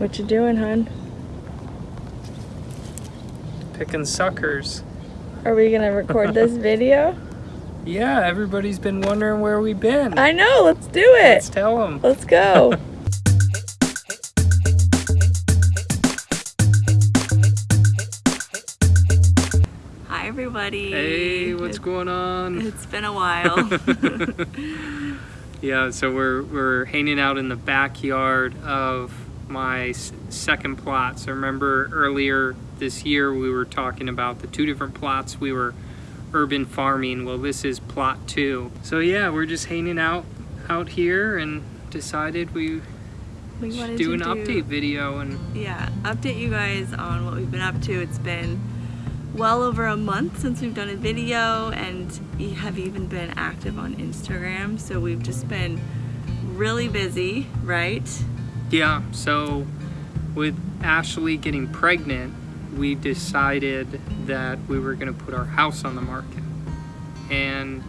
What you doing, hun? Picking suckers. Are we gonna record this video? Yeah, everybody's been wondering where we've been. I know, let's do it. Let's tell them. Let's go. Hi everybody. Hey, what's going on? It's been a while. Yeah, so we're we're hanging out in the backyard of my s- second plot. So remember earlier this year we were talking about the two different plots we were urban farming. Well, this is plot 2. So yeah, we're just hanging out out here and decided we we should do an update video and Yeah, update you guys on what we've been up to. It's been well over a month since we've done a video and we have even been active on Instagram. So we've just been really busy, right? Yeah, so with Ashley getting pregnant, we decided that we were going to put our house on the market. And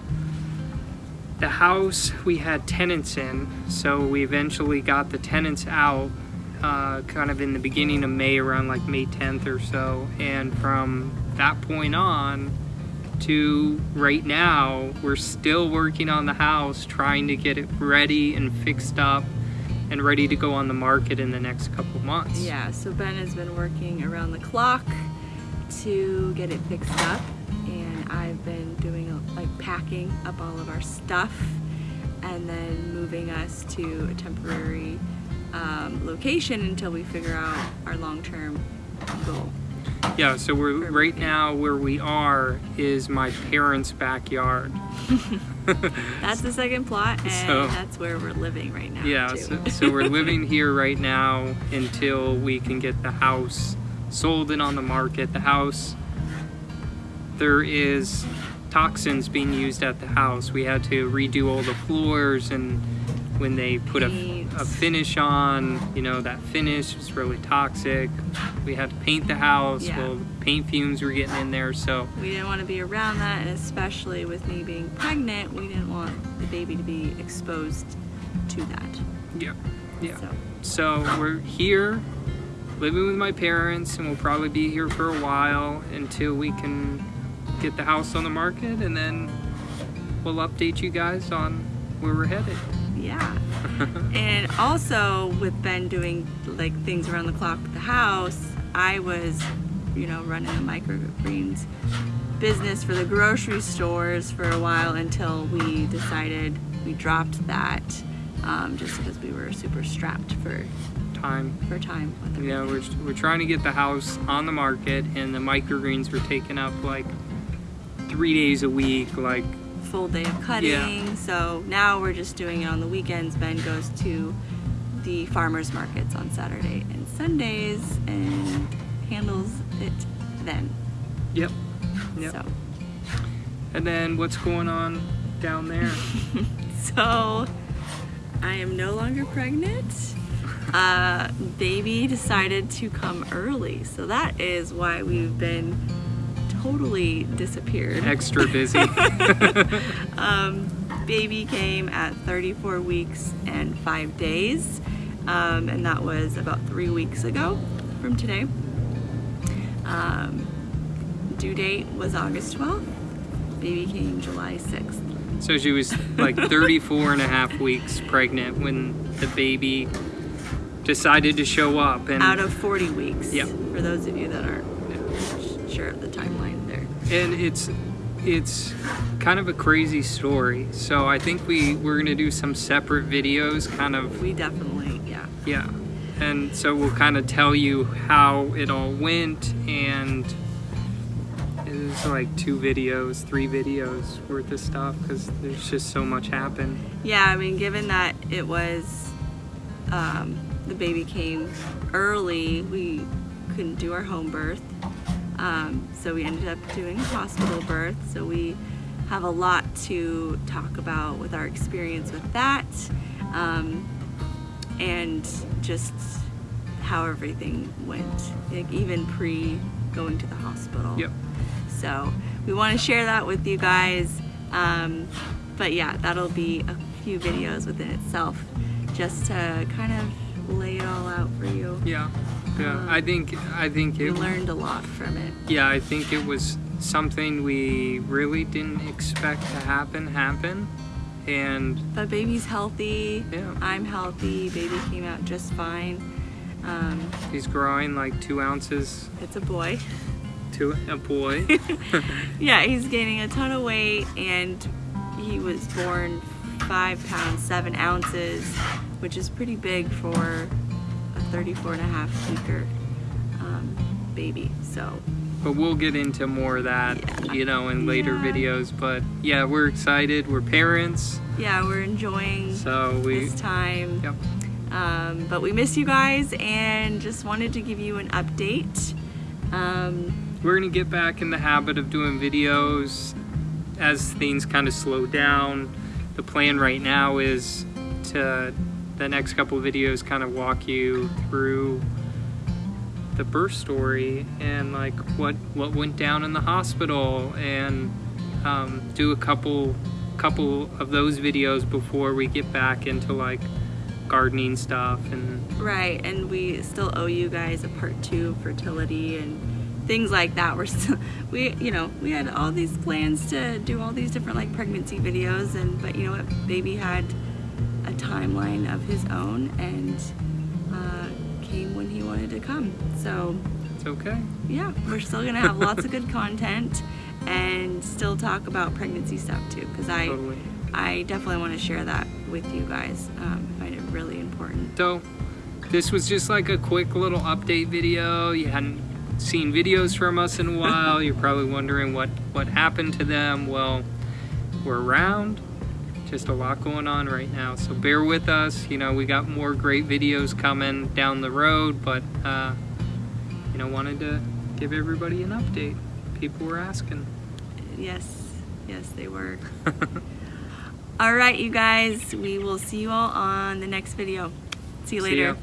the house we had tenants in, so we eventually got the tenants out uh, kind of in the beginning of May, around like May 10th or so. And from that point on to right now, we're still working on the house, trying to get it ready and fixed up and ready to go on the market in the next couple months. Yeah, so Ben has been working around the clock to get it fixed up and I've been doing like packing up all of our stuff and then moving us to a temporary um, location until we figure out our long-term goal. Yeah, so we're right now where we are is my parents' backyard. That's the second plot and So- that's where we're living right now Yeah, so, so we're living here right now until we can get the house sold and on the market. The house, there is toxins being used at the house. We had to redo all the floors and when they put a, a finish on, you know, that finish was really toxic. We had to paint the house. Yeah. Well, paint fumes were getting in there, so we didn't want to be around that and especially with me being pregnant we didn't want the baby to be exposed to that yeah, yeah. so So we're here living with my parents and we'll probably be here for a while until we can get the house on the market and then we'll update you guys on where we're headed. Yeah and also with ben doing like things around the clock with the house i was you know running the microgreens business for the grocery stores for a while until we decided we dropped that um, just because we were super strapped for Time. for time Yeah, we're, we're trying to get the house on the market and the microgreens were taking up like three days a week, like full day of cutting. So now we're just doing it on the weekends. Ben goes to the farmers markets on Saturday and Sundays and handles it then. yep. Yep. So, And then what's going on down there? so I am no longer pregnant. Uh, baby decided to come early, so that is why we've been totally disappeared. Extra busy. Um, baby came at 34 weeks and five days, um, and that was about three weeks ago from today. Um, due date was August 12th. Baby came July 6th. So she was like 34 and a half weeks pregnant when the baby decided to show up and Out of 40 weeks. Yep. For those of you that aren't sure of the timeline there. and it's it's kind of a crazy story. So I think we we're going to do some separate videos kind of We definitely, yeah. yeah. And so we'll kind of tell you how it all went and it's like two videos, three videos worth of stuff because there's just so much happened. Yeah, I mean, given that it was um, the baby came early, we couldn't do our home birth. Um, so we ended up doing a hospital birth. So we have a lot to talk about with our experience with that um, and just how everything went, like even pre going to the hospital. Yep. So we want to share that with you guys. Um, but yeah, that'll be a few videos within itself just to kind of lay it all out for you. Yeah, yeah. Um, I think I think we learned a lot from it. Yeah, I think it was something we really didn't expect to happen happen, and But baby's healthy. yeah, I'm healthy. Baby came out just fine. Um, he's growing like two ounces it's a boy. to a boy. Yeah, he's gaining a ton of weight, and he was born five pounds seven ounces, which is pretty big for 34 and a half weeker um, baby. So but we'll get into more of that, Yeah. you know, in later Yeah. videos. But yeah, we're excited. We're parents, yeah, we're enjoying so we. this time. Yep. Um, but we miss you guys, and just wanted to give you an update. Um, we're gonna get back in the habit of doing videos as things kind of slow down. The plan right now is to the next couple videos kind of walk you through the birth story and like what what went down in the hospital and um, do a couple couple of those videos before we get back into like gardening stuff and Right, and we still owe you guys a part two fertility and things like that. We're still, we, you know, we had all these plans to do all these different like pregnancy videos, and but you know what, baby had timeline of his own and uh, came when he wanted to come. So it's okay. yeah, we're still gonna have lots of good content and still talk about pregnancy stuff too, because I, Totally. I definitely want to share that with you guys. Um, I find it really important. So, this was just like a quick little update video. You hadn't seen videos from us in a while. You're probably wondering what what happened to them. Well, we're around. Just a lot going on right now. So bear with us. You know, we got more great videos coming down the road, but uh, you know, wanted to give everybody an update. People were asking. Yes, yes, they were. all right, you guys, we will see you all on the next video. See you See later.